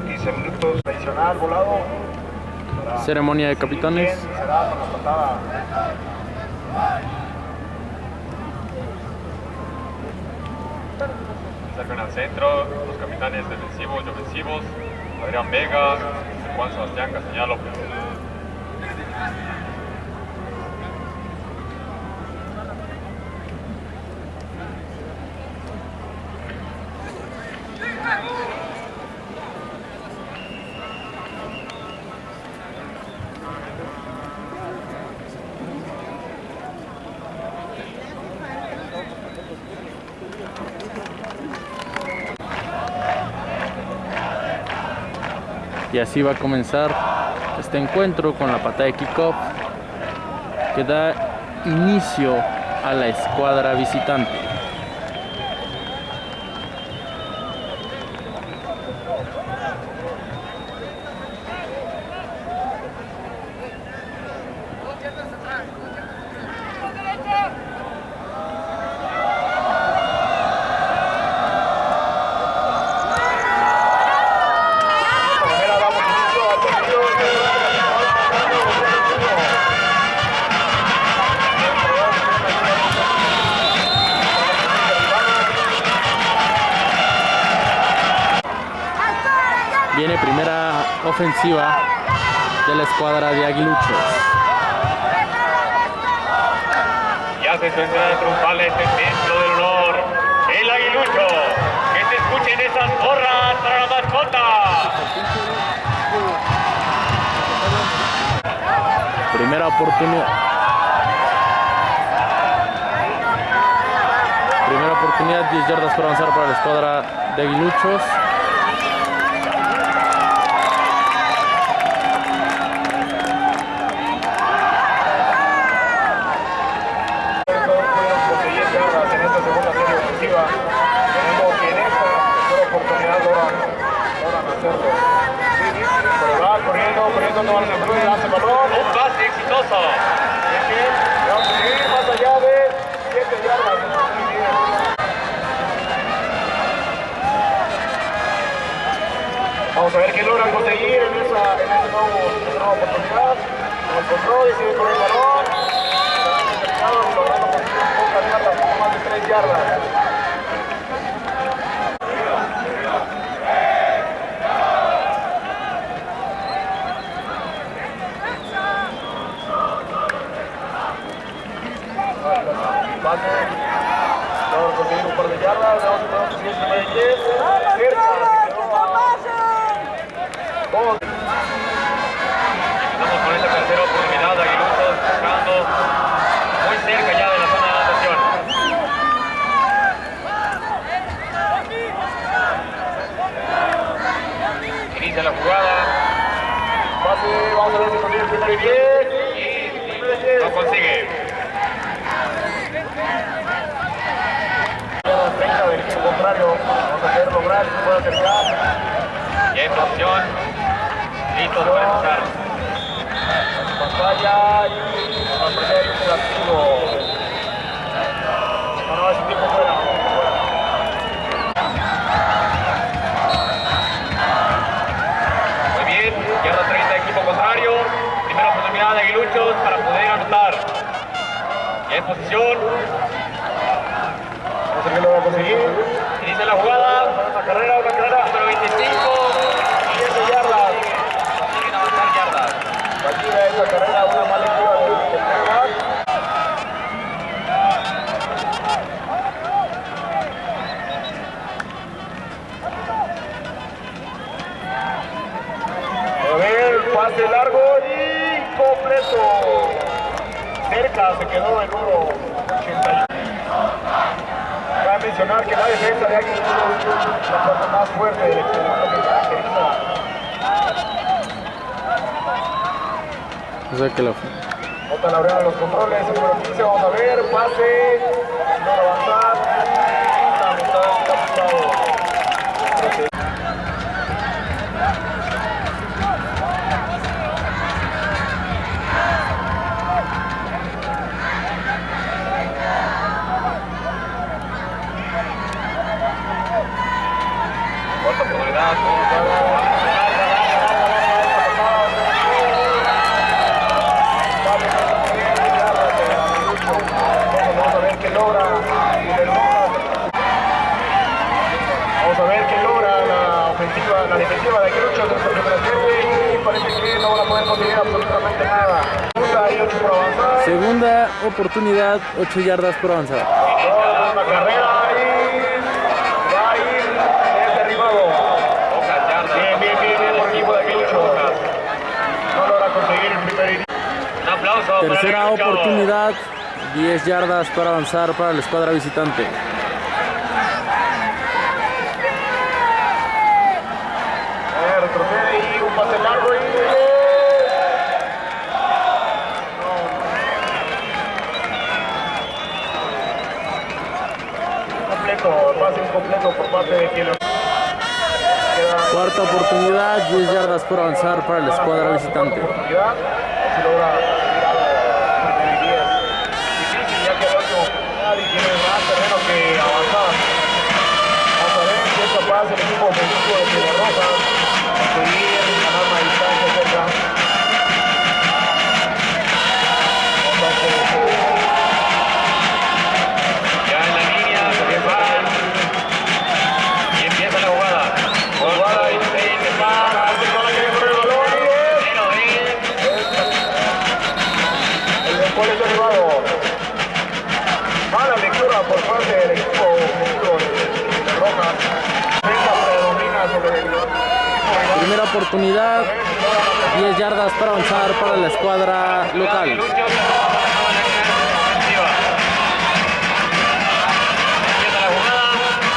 15 minutos, adicional volado. Ceremonia de capitanes. Será con la patada. Sacan al centro los capitanes defensivos y ofensivos, Adrián Vega, Juan Sebastián Castañeda Y así va a comenzar este encuentro con la patada de kickoff que da inicio a la escuadra visitante. Ofensiva de la escuadra de Aguiluchos. Ya se suena triunfales el templo del honor, el aguilucho. Que se escuchen esas porras para la mascota. Primera oportunidad. Primera oportunidad, 10 yardas para avanzar para la escuadra de Aguiluchos. Pudimos conseguir yardas en esta segunda serie ofensiva. Tenemos que en esta tercera oportunidad logran, logran hacerlo. Pero va el balón. Un pase exitoso. Vamos a seguir más allá de 7 yardas. Muy bien. Vamos a ver qué logran conseguir en esa, en esa, nuevo, en esa nueva oportunidad. Sigue con el balón. Logrando conseguir poco más de 3 yardas. Conseguir un par de yardas. Vamos a el primer 10. Cerca. se quedó a- Dos. Estamos con tercera oportunidad, buscando muy cerca ya de la zona de anotación. Inicia la jugada. Pase. Vamos a ver si consigue el primer 10. Y Primer 10. lo consigue. Yardas 30 del equipo contrario. Vamos a ver lograr que se pueda acercar. Ya en posición. Listos para empezar. Pantalla y a primer interactivo. No, no, es un tiempo fuera. Muy bien, yarda 30 equipo contrario. Primera oportunidad de Aguiluchos para poder anotar. Ya en posición. Vamos a ver qué logra conseguir. Inicia la jugada. Carrera, una carrera. Número 25. 7 yardas. Consiguen avanzar yardas. Fallida esa carrera, una mala lectura del del quarterback. A ver, cerca, se quedó el número 81. Cabe mencionar que la defensa de Aguilucho es la parte más fuerte del equipo, lo que caracteriza O sea que la Bota la de los controles, número 15, vamos a ver, pase, no avanzar, Vamos a ver qué logra la ofensiva, la defensiva de parece que no a conseguir absolutamente nada. Segunda segunda oportunidad, 8 yardas por avanzar. La carrera y va a ir es derribado. Pocas yardas. Bien, bien, bien, bien por el equipo de Aguilucho. No logra conseguir el primer inicio. Un aplauso para Tercera oportunidad, 10 yardas para avanzar para la escuadra visitante. Retrocede y un pase largo y... No. Completo, pase incompleto por parte de quien lo... Queda Cuarta oportunidad, 10 yardas por avanzar para la escuadra visitante. Primera oportunidad, 10 yardas para avanzar para la escuadra local. Empieza la jugada.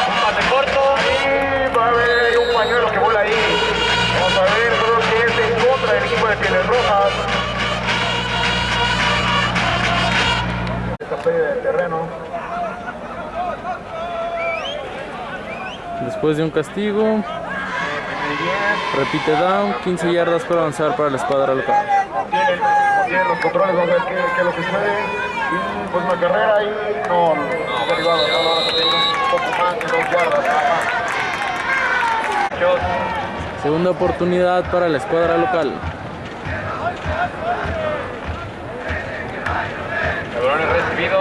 Un pase corto. Y va a haber un pañuelo que vuela ahí. Vamos a ver, que es en contra del equipo de Pieles Rojas. Después de un castigo. Repite down, 15 yardas para avanzar para la escuadra local. Tienen, los controles, vamos a ver qué, es lo que sucede. Y pues carrera y no, no. Segunda oportunidad para la escuadra local. El balón es recibido.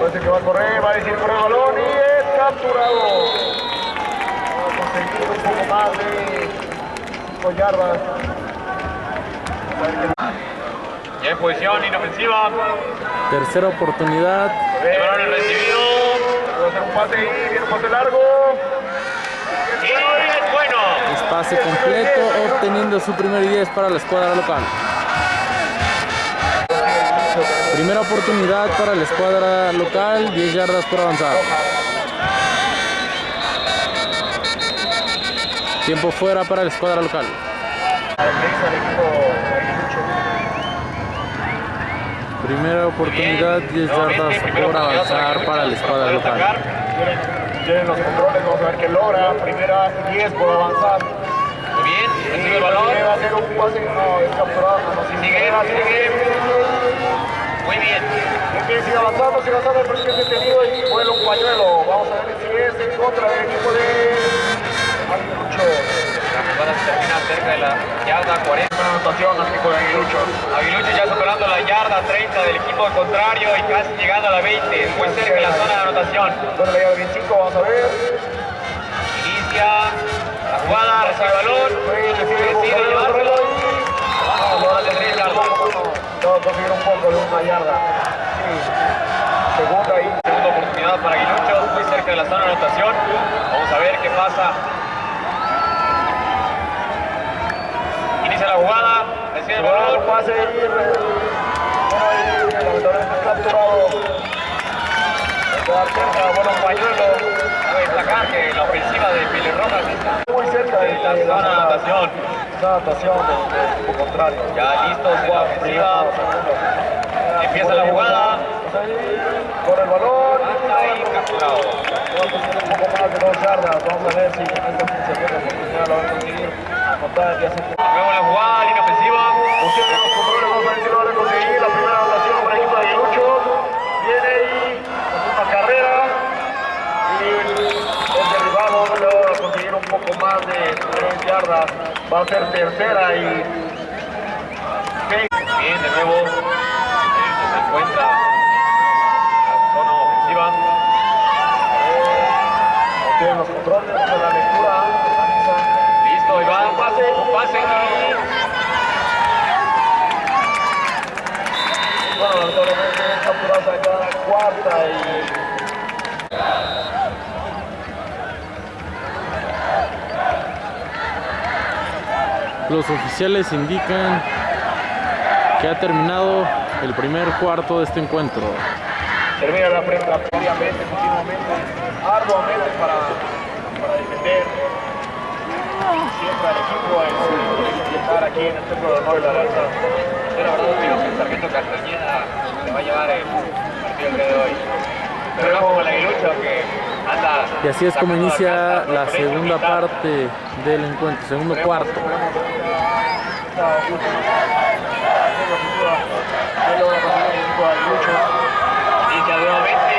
Parece que va a correr, va a decir correr el balón y es capturado. Va a conseguir un poco más de 5 yardas. Ya en posición inofensiva. Tercera oportunidad, El balón es recibido. Va a hacer un pase y viene un pase largo. Y es bueno. es pase completo, obteniendo su primer y 10 para la escuadra local. Primera oportunidad para la escuadra local, 10 yardas por avanzar. Tiempo fuera para la escuadra local. Primera oportunidad, 10 yardas por avanzar para la escuadra local. Tienen, los controles, vamos a ver qué logra. Primera y 10 por avanzar. Muy bien. Recibe el balón. Va a hacer un pase, no, es capturado. No, sí, Sigue, sigue. Muy bien. Bien, sigue avanzando, sigue avanzando, que es detenido y vuela un pañuelo. Vamos a ver si es en contra del equipo de. La jugada termina cerca de la yarda 40. Buena anotación equipo de Aguilucho. Aguilucho ya superando la yarda 30 del equipo contrario y casi llegando a la 20. Muy cerca de la zona de anotación. Bueno, la llave 25, vamos a ver. Inicia la jugada, recibe el balón. Decide llevárselo. No, lo hace bien, no, conseguir un poco de una yarda. Segunda ahí. Segunda oportunidad para Aguilucho, muy cerca de la zona de anotación. Vamos a ver qué pasa. inicia la jugada, recibe el balón. pase y lamentablemente capturado. Bueno, Pañuelo, a destacar que la ofensiva de Pile Rojas está muy cerca de la zona de natación. Del contrario. Ya listos en la ofensiva. Empieza la jugada. Con el balón. Ahí capturado. un poco más de dos. Vamos a ver si en esta posición la van a conseguir. Anotar que hace la primera el equipo de. Viene ahí, una carrera. Y el va a conseguir un poco más de tres yardas. Va a ser tercera y Bien, de nuevo. Se encuentra la zona ofensiva. tienen los controles, vamos a la lectura. Analiza. Listo, ahí va. Un pase. Un pase. Bueno, lamentablemente capturados acá cuarta y Los oficiales indican que ha terminado el primer cuarto de este encuentro. termina la prensa previamente, continuamente, arduamente para, para defender siempre al equipo en estar aquí en el centro de honor de la lanza. Yo la verdad opino que el sargento Castañeda se va a llevar el partido día de hoy. Pero no como el aguilucho que anda... Y así es como inicia la segunda parte del encuentro, segundo cuarto. Esta. Inicia nuevamente.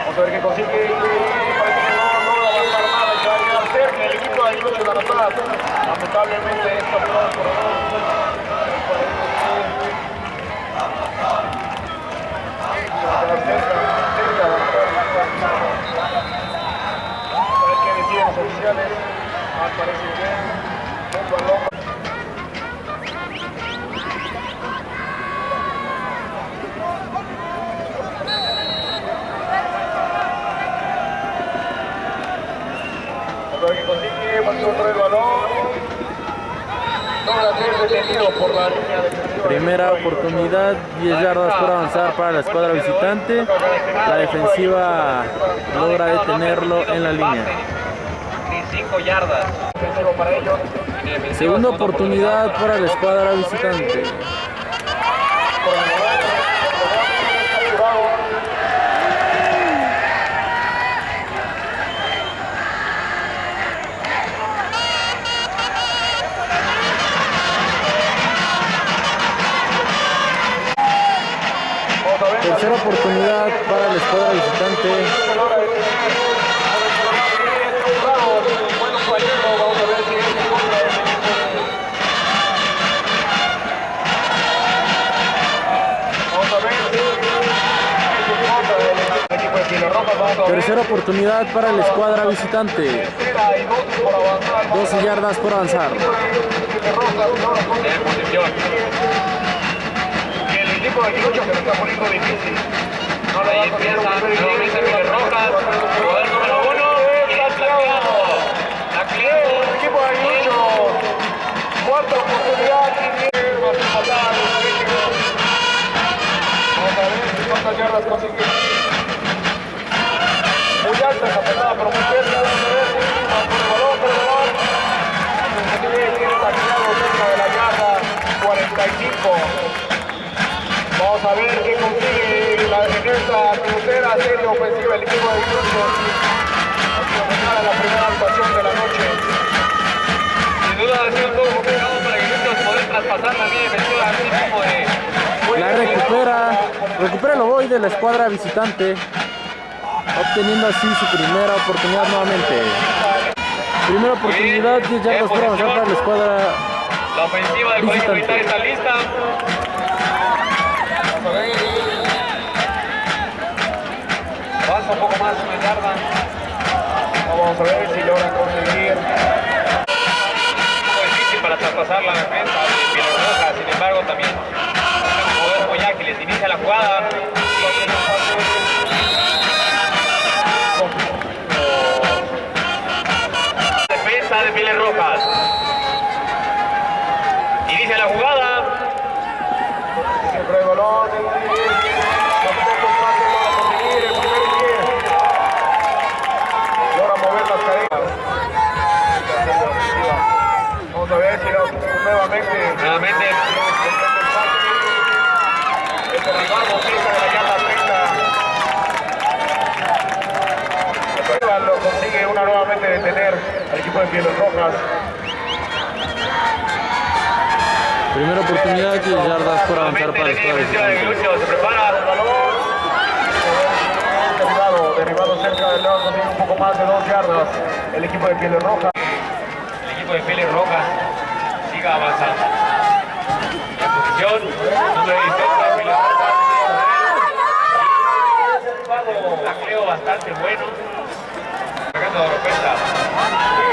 Vamos a ver qué consigue y no, no va a avanzar nada y va a quedar cerca el equipo de anotar. Lamentablemente es capturado por A ver qué deciden los oficiales. Al parecer bien. Un balón. Vamos a ver qué consigue. Pasó otra vez el balón. Logra ser detenido por la línea defensiva. Primera oportunidad, 10 yardas por avanzar para la escuadra visitante. La defensiva logra detenerlo en la línea. Ni 5 yardas. Defensivo para ellos. Línea defensiva, Segunda oportunidad para la escuadra visitante. A ver. Tercera oportunidad para la escuadra visitante. Tercera y 12 por avanzar. 12 yardas por avanzar. El equipo de Aguilucho se lo está poniendo difícil. Ahí a conseguir empieza un primer nuevamente gol. Pieles Rojas. Jugador número 1. Y es tacleado. Tacleado. El equipo de Aguilucho, cuarta oportunidad y tiene más empatar el México. Vamos a ver cuántas yardas. Muy alta esa pelada, pero muy cerca. A ver el balón, el balón. Tiene cerca de la yarda 45. Vamos a ver qué consigue la defensa tercera serie ofensiva el equipo de a a la primera actuación de la noche. Sin duda ha sido todo complicado para Aguiluchos poder traspasar la línea defensiva a este tipo de... La recupera, recupera el ovoide de la escuadra visitante, obteniendo así su primera oportunidad nuevamente. Primera oportunidad, 10 yardas por avanzar para la escuadra. La ofensiva del colegio militar está lista. Un poco más una yarda. Vamos a ver si logra conseguir. Poco difícil para traspasar la defensa de Rojas. Sin embargo, también jugadores muy ágiles. Inicia la jugada. Defensa de Pieles Rojas. Inicia la jugada. Siempre el balón. Tampoco pase logra conseguir el primer pie. De Pieles Rojas. Primera oportunidad, 10 yardas por avanzar para la. Aguilucho, se prepara. El balón. Derribado, derribado cerca del lado, consigue un poco más de dos yardas. El equipo de Pieles Rojas. El equipo de Pieles Rojas siga avanzando. En posición, número 16 para Pieles Rojas. Un bastante bueno. Sacando de repenta.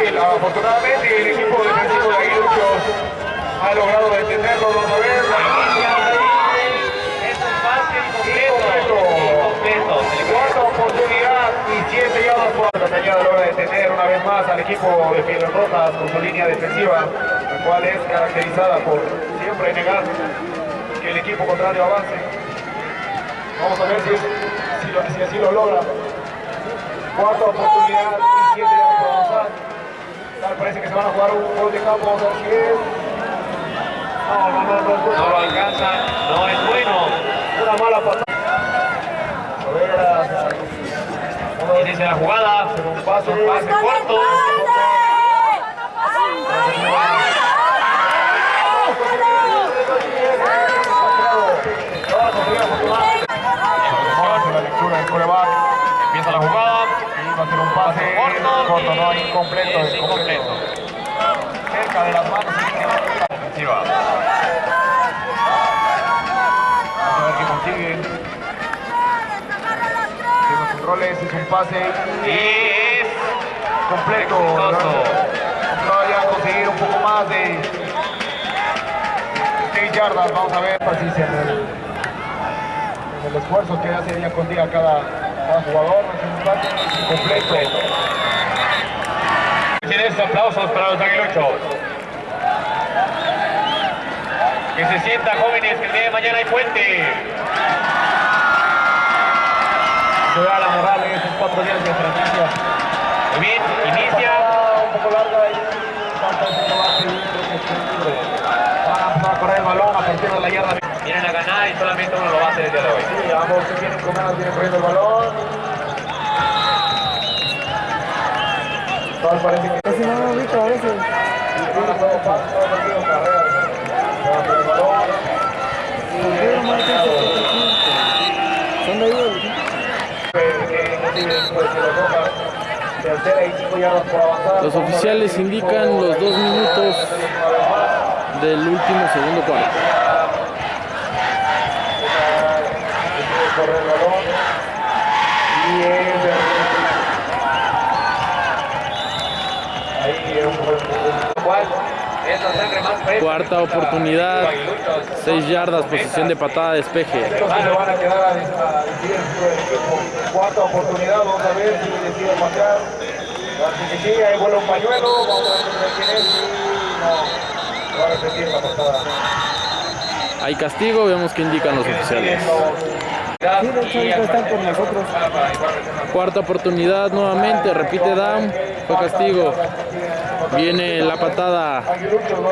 Y afortunadamente el equipo defensivo de Aguilucho ha logrado detenerlo. Vamos a ver. Es un pase incompleto. Incompleto. Cuarta oportunidad y siete yardas por la cañada logra detener una vez más al equipo de Pieles Rojas con su línea defensiva, la cual es caracterizada por siempre negar que el equipo contrario avance. Vamos a ver si, si así lo logra. Cuarta oportunidad y siete yardas por avanzar. Tal parece que se van a jugar un gol de campo, vamos a ver si es. No, no, no, no. No lo alcanza. No es bueno. Una mala patada. A ver, a- Inicia la jugada. un pase, Un pase corto. Hace la lectura del coreback. Empieza la jugada. Y va a ser un pase Corto. no, incompleto. Es incompleto. Cerca de las manos. Defensiva. Vamos a ver qué consigue. Tiene los controles, es un pase Y es completo. Todavía conseguir un poco más de 6 yardas. Vamos a ver paciencia en el, esfuerzo que hace día con día cada, cada jugador. Es un pase completo. Tienes aplausos para los aguiluchos. Que se sienta jóvenes que el día de mañana hay puente. Da la moral en estos cuatro días de franquicia. Muy bien, inicia. Un poco larga libre. Van a empezar a correr el balón a partir de la yarda. Vienen a ganar y solamente uno lo va a hacer el día de hoy. Sí, ambos se ganas, vienen corriendo el balón. Parece que Casi no ubico a veces. Son de y. Los oficiales indican los dos minutos del último segundo cuarto. correr el balón. Y es ahí es un buen ¿Cuál? Es la sangre más fresca. Cuarta oportunidad, 6 yardas, posición de patada, despeje. Van a quedar. Cuarta oportunidad, vamos a ver si decide sí, ahí vuela un pañuelo, vamos a ver no, va a repetir la patada. Hay castigo, vemos que indican los oficiales. Sí, de hecho, ahorita están por nosotros. Cuarta oportunidad nuevamente, repite down, fue castigo. Viene la patada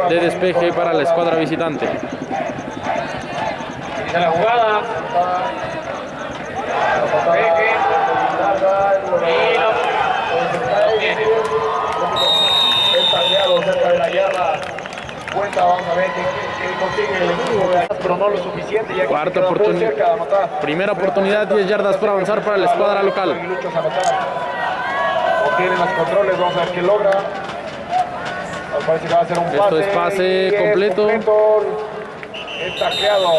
de despeje para la escuadra visitante. Inicia la jugada. Cuenta, vamos a ver qué consigue el equipo, pero no lo suficiente. Ya que Cuarta oportunidad. cerca de anotar. Primera oportunidad, 10 yardas por avanzar para la escuadra local. Obtienen los controles, vamos a ver qué logra. Parece que va a ser un Esto pase. es pase completo. completo. Es tacleado.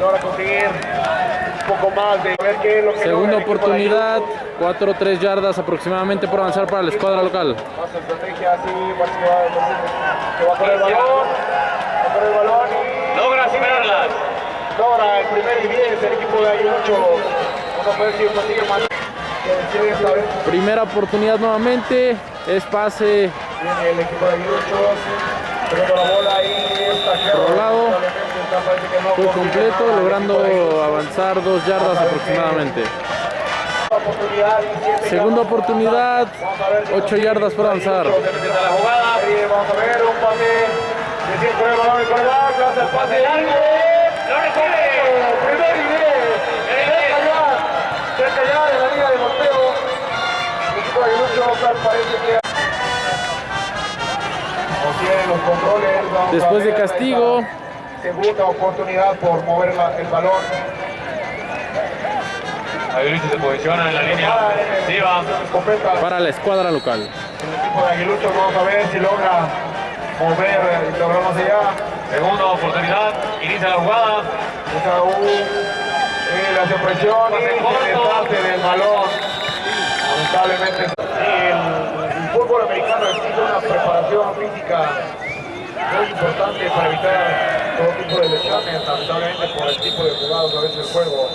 Logra conseguir un poco más de ver qué es lo que Segunda oportunidad, Aguiluchos. 4 o 3 yardas aproximadamente por avanzar para la escuadra local. Más estrategia parece que va, que va a correr el balón. Va a correr el balón el primer y 10 el equipo de Aguilucho. Vamos a ver si consigue más. Que decide esta vez. Primera oportunidad nuevamente, es pase Viene el equipo de la bola y está. Rolado. Fue completo, logrando avanzar 2 yardas aproximadamente. Segunda oportunidad, avanzar. Vamos a ver si 8 consigue yardas por avanzar. Vamos a ver un pase. Decide con el balón el coreback, hace el pase largo. Lo recibe. Primer y diez. Cerca ya, cerca ya de la línea de golpeo. El equipo de Aguiluchos tal parece que Tienen los controles. vamos a Después de castigo. Segunda oportunidad por mover la- el balón. Aguilucho se posiciona en la línea para la escuadra local. El equipo de Aguilucho vamos a ver si logra mover y logramos allá. Segunda oportunidad. Inicia la jugada. Esa U, eh, la supresión y el del balón. Lamentablemente. El, el fútbol americano exige una preparación física muy importante para evitar todo tipo de lesiones, lamentablemente por el tipo de jugados a veces del juego.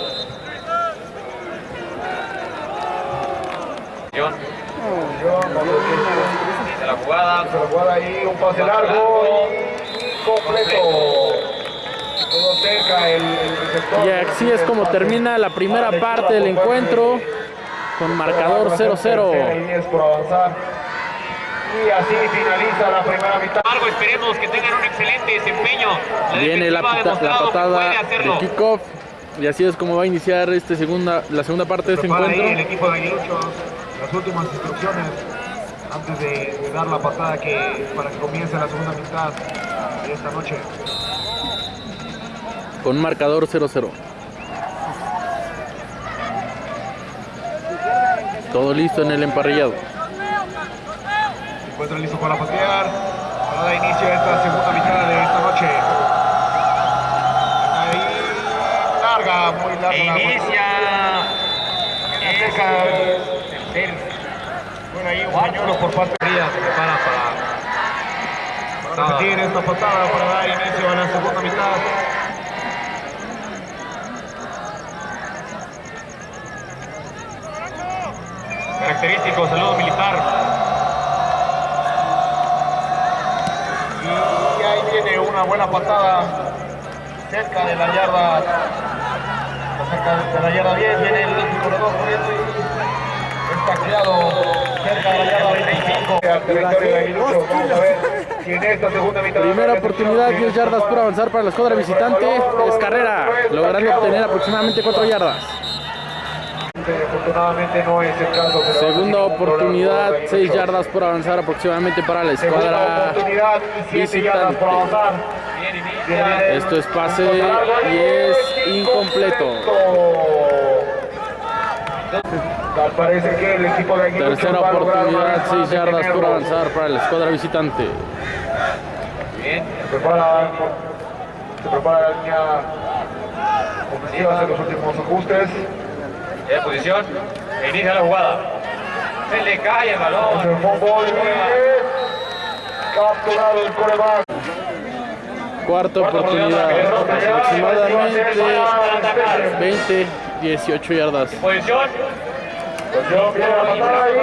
Yo, Yo, la jugada. Se lo juega ahí, un pase largo y completo. Todo cerca el, el. Y así es como termina la primera parte del encuentro con marcador 0-0. Líneas por avanzar. Y así finaliza la primera mitad. Algo esperemos que tengan un excelente desempeño. La Viene la, pita- la patada de kickoff. Y así es como va a iniciar este segunda, la segunda parte de este ahí el encuentro. equipo de Aguilucho las últimas instrucciones antes de, de dar la patada que, para que comience la segunda mitad de esta noche. Con marcador 0-0. Todo listo en el emparrillado. Se encuentra listo para patear. Para dar inicio a esta segunda mitad de esta noche. Ahí, larga, muy larga. E la inicia. Cerca. Tercer Bueno, ahí un pañuelo por parte de día se prepara para. para repetir esta patada para dar inicio a la segunda mitad. Característico saludo militar. Y ahí viene una buena patada cerca de la yarda. Cerca de la yarda 10 viene el corredor corriendo tacleado cerca de la yarda 25. Al territorio de Aguilucho. Vamos a ver si en esta segunda mitad. Primera oportunidad, 10 yardas por avanzar para la escuadra visitante. Es carrera, logrando obtener aproximadamente 4 yardas. Afortunadamente no es el caso. Segunda oportunidad, por 6 Aguilucho. yardas por avanzar aproximadamente para la escuadra oportunidad y 7 yardas por visitante. Esto es pase y es incompleto. Tal parece que el equipo de Aguilucho Tercera oportunidad, vez 6 más yardas por avanzar para la escuadra visitante. Bien. Se prepara, se prepara la línea ofensiva, hace los últimos ajustes. En posición. E inicia la jugada. Se le cae el Es balón. el fútbol es capturado el coreback. Cuarta oportunidad, aproximadamente 20, 18 yardas. Posición. Atención, viene la patada ahí.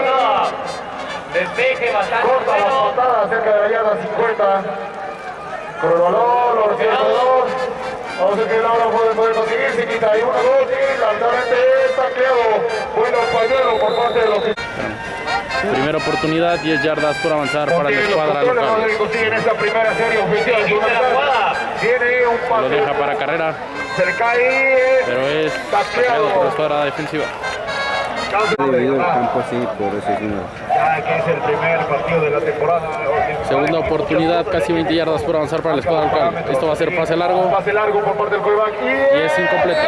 Despeje bastante Corta la patada cerca de la yarda 50. Con el balón, lo recibe el corredor. Vamos a ver que Laura puede, puede conseguir. Se quita ahí una, dos y lamentablemente está creado. Bueno, pañuelo por parte de los Primera oportunidad, 10 yardas por avanzar para la escuadra local. consiguen esa primera serie mitad. Tiene un Lo deja para carrera, Se le cae. pero es tacleado por la escuadra defensiva. Dividido el campo así por ese número. Ya que es el primer partido de la temporada. Segunda oportunidad, casi 20 yardas por avanzar para la escuadra local. Esto va a ser pase largo. Pase largo por parte del coreback. Y es incompleto.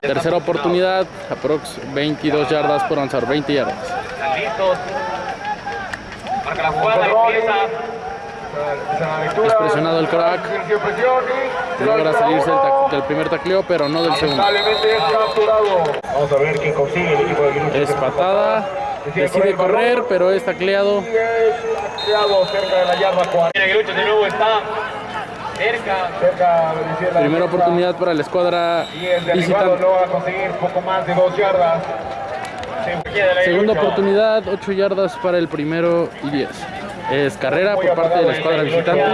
Tercera oportunidad, aprox 22 yardas por avanzar, 20 yardas. Están listos. Marca la jugada, empieza. Es presionado el crack. Logra lo salirse del, primer tacleo, pero no del segundo. Vamos a ver quién consigue el equipo de. Es patada, decide correr, pero es tacleado. Y es tacleado cerca de la yarda 40. Bien, Aguilucho de nuevo está cerca. Cerca de decir la Primera oportunidad para la escuadra Y el derribado visitante. logra conseguir poco más de dos yardas. Segunda oportunidad, 8 yardas para el primero y 10. Es carrera por parte de la escuadra visitante.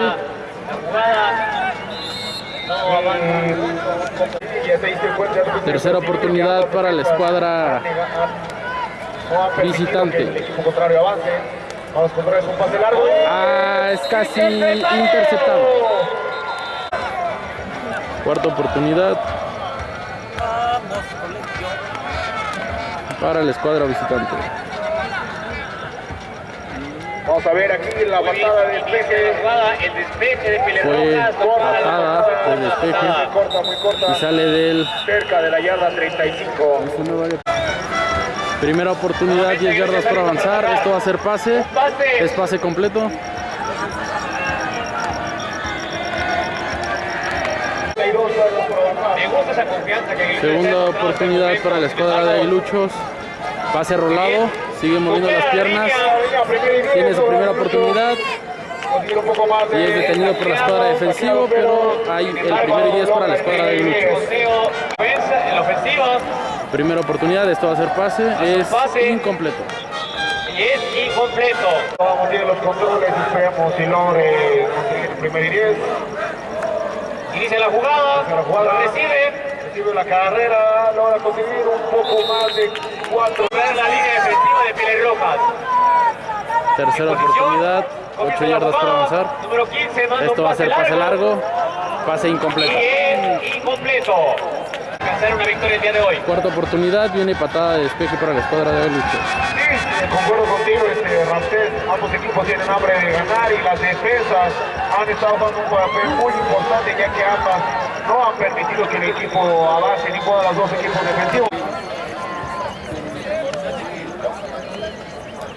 Tercera oportunidad para la escuadra visitante. Ah, es casi interceptado. Cuarta oportunidad para la escuadra visitante. Vamos a ver aquí la patada de inicia la despeje. el despeje de Pile Fue Rojas. patada de despeje. Muy corta, muy corta. Y sale del Cerca de la yarda 35. primera oportunidad, 10 yardas por avanzar. Esto va a ser pase. Es pase completo. 32 yardas por avanzar. Me gusta esa confianza que Aguiluchos Segunda oportunidad el para la escuadra de Aguiluchos. Pase rolado. Sigue moviendo las piernas. Tiene su primera oportunidad. Y es detenido por la escuadra defensivo, pero hay el primero y 10 para la escuadra de ofensiva Primera oportunidad, esto va a ser pase. Es incompleto. y es incompleto. Vamos bien los controles, esperemos si logre conseguir el primer y 10. Inicia la jugada, La jugada recibe, recibe la carrera, logra conseguir un poco más de 4 ver la línea defensiva de Pile Rojas. Tercera oportunidad, 8 yardas por avanzar. Número 15, manda Esto va a ser pase largo. Pase incompleto. es incompleto. Alcanzar una victoria el día de hoy. Cuarta oportunidad, viene patada de despeje para la escuadra de Aguiluchos. Sí, concuerdo contigo, este, Ramsés. Ambos equipos tienen hambre de ganar y las defensas han estado jugando un papel muy importante ya que ambas no han permitido que el equipo avance, ninguno de los dos equipos defensivos.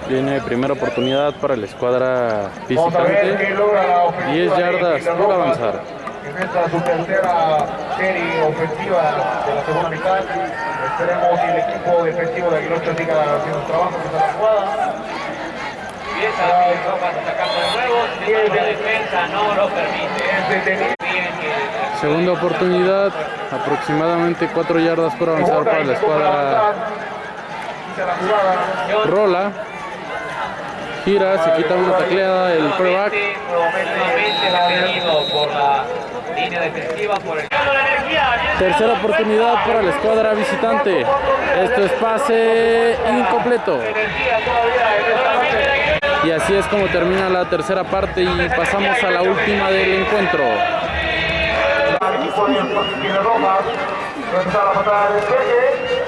Viene primera oportunidad para la escuadra visitante. logra la ofensiva 10 de yardas por avanzar. En esta su tercera serie ofensiva de la segunda mitad. Esperemos que el equipo defensivo de Aguilucho siga haciendo su trabajo, está la jugada. Empieza Rojas atacando de nuevo. La defensa no lo permite. Segunda oportunidad, aproximadamente 4 yardas por avanzar para la escuadra la. Rola. Gira, se quita una tacleada el coreback. Tercera oportunidad para la escuadra visitante. Esto es pase incompleto. Y así es como termina la tercera parte y pasamos a la última del encuentro.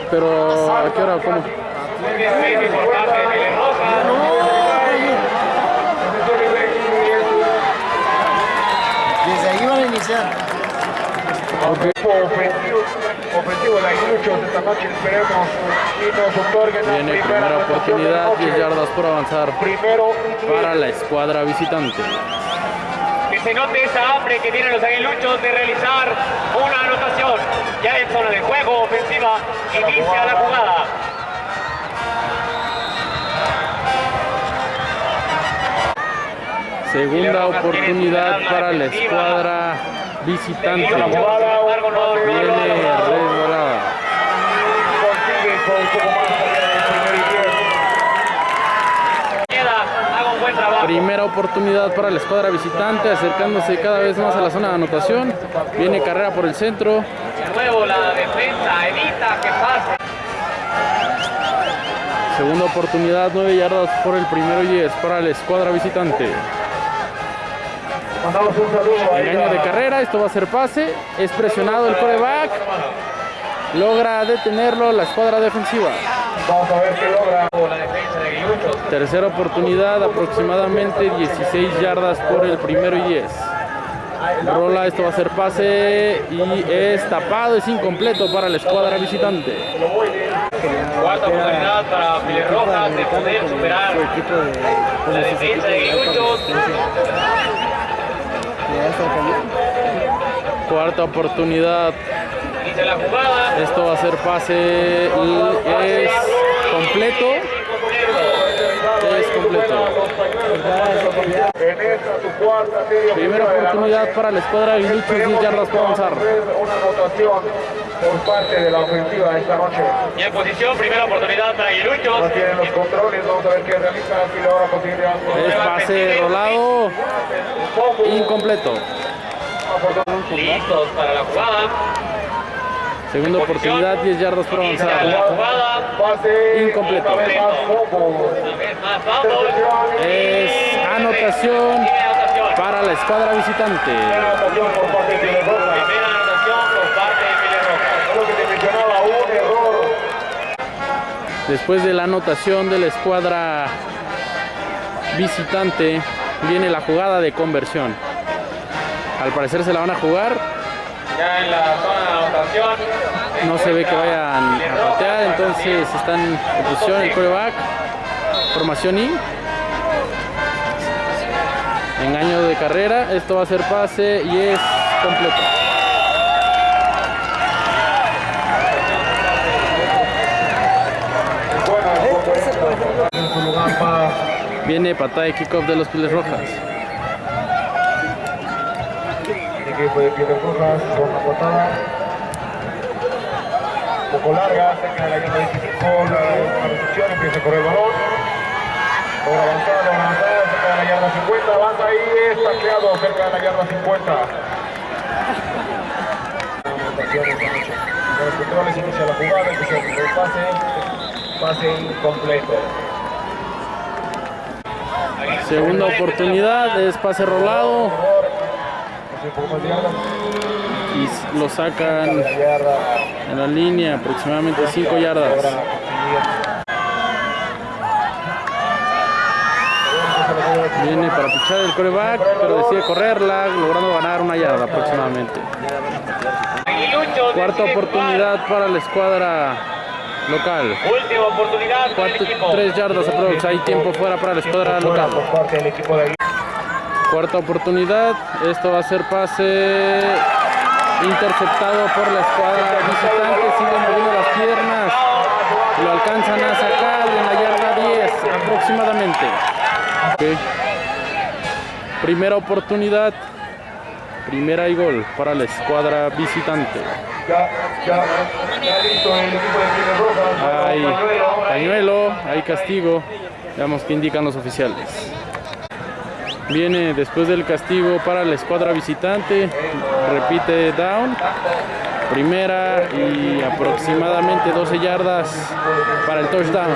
Pero ¿a qué hora? ¿Cómo? Muy bien, muy por parte de Pile Rojas. Desde Equipo ofensivo, ofensivo de la esta noche esperemos y nos otorguen la Viene primera la oportunidad, noche. 10 yardas por avanzar Primero para la escuadra visitante. Que se note esa hambre que tienen los aguiluchos de realizar una anotación. Ya en zona de juego ofensiva, inicia la jugada. Segunda oportunidad para la escuadra visitante. Viene resbalada. consigue con poco más. Primera oportunidad para la escuadra visitante, acercándose cada vez más a la zona de anotación. Viene carrera por el centro. De nuevo la defensa evita que pase. Segunda oportunidad, 9 yardas por el primero y 10 para la escuadra visitante. Engaño de carrera, esto va a ser pase. Es presionado el coreback. Logra detenerlo la escuadra defensiva. Vamos a ver qué logra. La defensa de aguiluchos. Tercera oportunidad, aproximadamente 16 yardas por el primero y 10. Rola, esto va a ser pase y es tapado, es incompleto para la escuadra visitante. Cuarta oportunidad para Pile Rojas de poder superar Su equipo de. la defensa de de Cuarta oportunidad, esto va a ser pase y es completo. Es completo. Primera oportunidad para la escuadra de 10 Esperemos yardas por avanzar. Una anotación por parte de la ofensiva esta noche. Y en posición, primera oportunidad para aguiluchos. No tienen los controles, vamos a ver qué realiza, si logra conseguir algo. Es pase rolado, incompleto. Listos para la jugada. Segunda oportunidad, 10 yardas por. Pase Incompleto. Una vez más. Es anotación para la escuadra visitante. Anotación por parte de Pile Rojas. Primera anotación por parte de Pile Rojas. Lo que te mencionaba, un error. Después de la anotación de la escuadra visitante viene la jugada de conversión. Al parecer se la van a jugar. Ya en la zona de anotación. No se ve que vayan a patear, entonces están en posición el coreback. Formación I. Engaño de carrera. Esto va a ser pase y es completo. En su lugar va Viene patada de kickoff de los Piles Rojas. el equipo de Pieles Rojas la patada. Un poco larga, cerca de la línea 25, la, recepción, empieza a correr el balón. Logra avanzar, logra avanzar, cerca de la yarda 50, avanza ahí, es tacleado cerca de la yarda 50. Con los controles inicia la jugada, empieza el pase, pase incompleto. Segunda oportunidad, es pase rolado y lo sacan en la línea, aproximadamente 5 yardas. Viene para pichar el coreback, pero decide correrla, logrando ganar una yarda aproximadamente. Cuarta oportunidad para la escuadra local. Última oportunidad. 3 yardas aprox, hay tiempo fuera para la escuadra local. Cuarta oportunidad, esto va a ser pase interceptado por la escuadra visitante, siguen moviendo las piernas, lo alcanzan a sacar en la yarda 10 aproximadamente. Primera oportunidad, primera y gol para la escuadra visitante. Hay pañuelo, hay castigo, veamos qué indican los oficiales. Viene después del castigo para la escuadra visitante, repite down, primera y aproximadamente 12 yardas para el touchdown.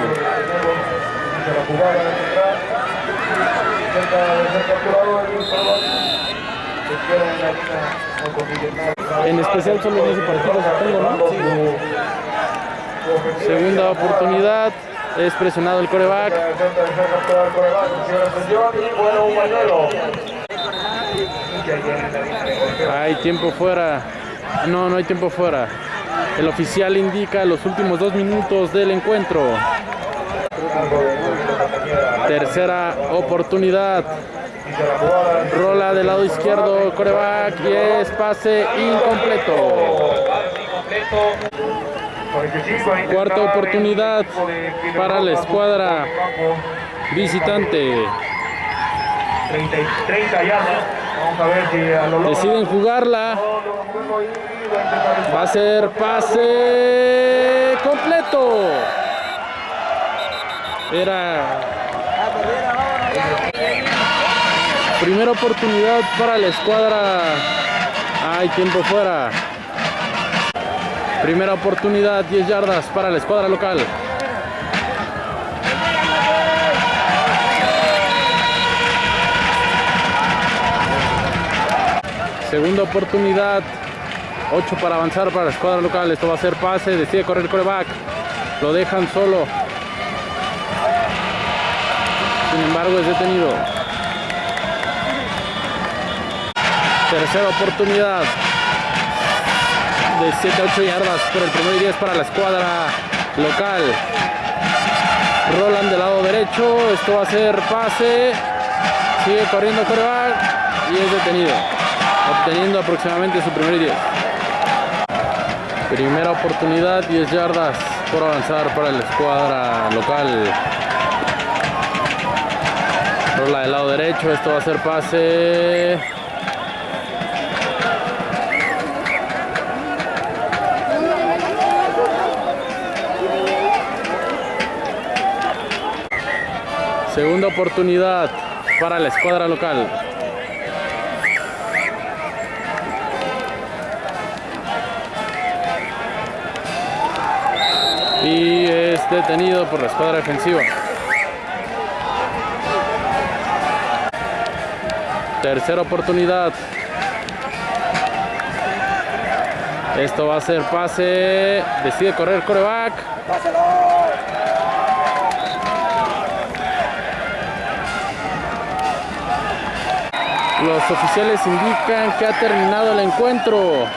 En especial solo en ese partido supongo, ¿no? Segunda oportunidad, es presionado el coreback, hay tiempo fuera, no, no hay tiempo fuera. El oficial indica los últimos dos minutos del encuentro. Tercera oportunidad. Rola del lado izquierdo, coreback y es pase incompleto. Pase incompleto. 45 a intentar Cuarta oportunidad para la escuadra. Visitante. 30, y- 30 yardas. Vamos a ver si a lo. Deciden jugarla. Va a ser pase completo. Era primera oportunidad para la escuadra. Hay tiempo fuera. Primera oportunidad, 10 yardas para la escuadra local. Segunda oportunidad, 8 para avanzar para la escuadra local. Esto va a ser pase, decide correr el coreback. Lo dejan solo. Sin embargo, es detenido. Tercera oportunidad. De 7 a 8 yardas por el primer y 10 para la escuadra local. Roland del lado derecho. Esto va a ser pase. Sigue corriendo coreback y es detenido. Obteniendo aproximadamente su primer y 10. Primera oportunidad, 10 yardas por avanzar para la escuadra local. Rola del lado derecho, esto va a ser pase. Segunda oportunidad para la escuadra local. y es detenido por la escuadra defensiva. Tercera oportunidad. Esto va a ser pase. Decide correr coreback. Los oficiales indican que ha terminado el encuentro.